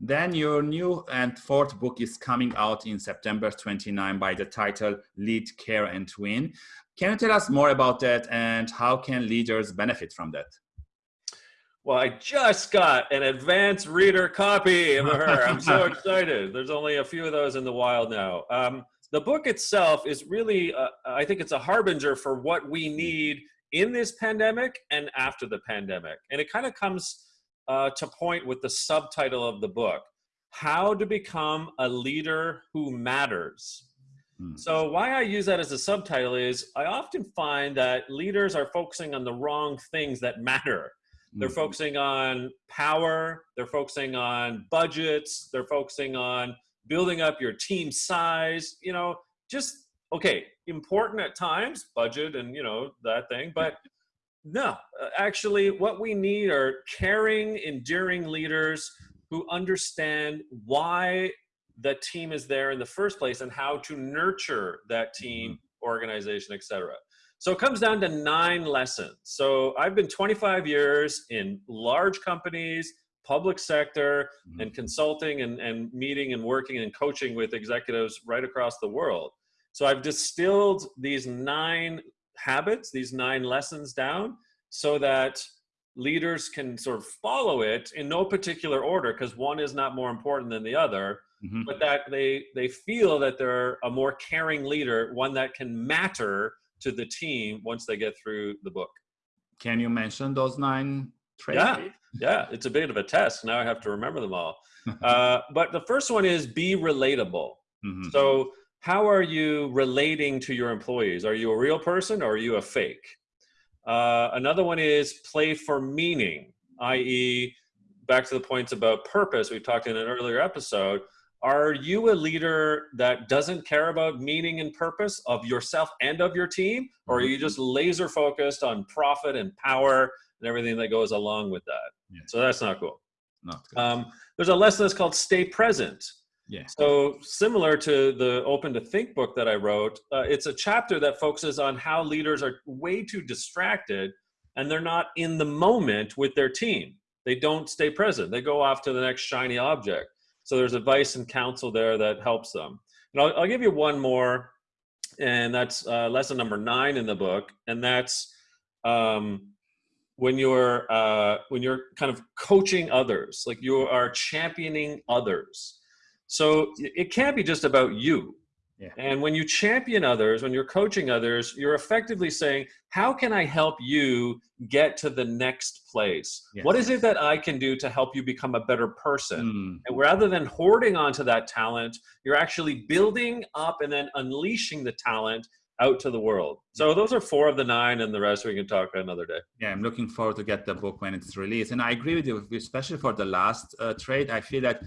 Then your new and fourth book is coming out in September 29 by the title Lead, Care and Win. Can you tell us more about that and how can leaders benefit from that? Well, I just got an advanced reader copy of her. I'm so excited. There's only a few of those in the wild now. Um, the book itself is really, uh, I think it's a harbinger for what we need in this pandemic and after the pandemic. And it kind of comes uh, to point with the subtitle of the book, How to Become a Leader Who Matters. Hmm. So why I use that as a subtitle is I often find that leaders are focusing on the wrong things that matter. They're mm-hmm. focusing on power. They're focusing on budgets. They're focusing on building up your team size. You know, just okay, important at times, budget and you know that thing. But no, actually, what we need are caring, enduring leaders who understand why the team is there in the first place and how to nurture that team, mm-hmm. organization, etc. So it comes down to nine lessons. So I've been 25 years in large companies, public sector, mm-hmm. and consulting and, and meeting and working and coaching with executives right across the world. So I've distilled these nine habits, these nine lessons down so that leaders can sort of follow it in no particular order because one is not more important than the other mm-hmm. but that they they feel that they're a more caring leader one that can matter to the team once they get through the book. Can you mention those nine traits? Yeah, yeah, it's a bit of a test. Now I have to remember them all. uh, but the first one is be relatable. Mm-hmm. So, how are you relating to your employees? Are you a real person or are you a fake? Uh, another one is play for meaning, i.e., back to the points about purpose we talked in an earlier episode are you a leader that doesn't care about meaning and purpose of yourself and of your team or are you just laser focused on profit and power and everything that goes along with that yeah. so that's not cool not um, there's a lesson that's called stay present yeah. So similar to the Open to Think book that I wrote, uh, it's a chapter that focuses on how leaders are way too distracted and they're not in the moment with their team. They don't stay present. They go off to the next shiny object. So there's advice and counsel there that helps them. And I'll, I'll give you one more, and that's uh, lesson number nine in the book, and that's um, when you're uh, when you're kind of coaching others, like you are championing others. So it can't be just about you. Yeah. And when you champion others, when you're coaching others, you're effectively saying, How can I help you get to the next place? What is it that I can do to help you become a better person? Mm. And rather than hoarding onto that talent, you're actually building up and then unleashing the talent out to the world. So those are four of the nine, and the rest we can talk another day. Yeah, I'm looking forward to get the book when it's released. And I agree with you, especially for the last uh, trade. I feel that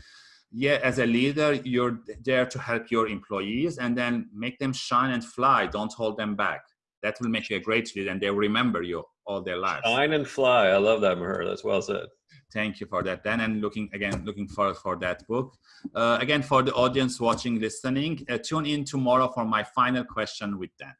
yeah, as a leader, you're there to help your employees and then make them shine and fly. Don't hold them back. That will make you a great leader and they'll remember you all their lives. Shine and fly. I love that, Maher. That's well said. Thank you for that, Dan. And looking again, looking forward for that book. Uh, again, for the audience watching, listening, uh, tune in tomorrow for my final question with Dan.